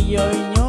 y hoy yo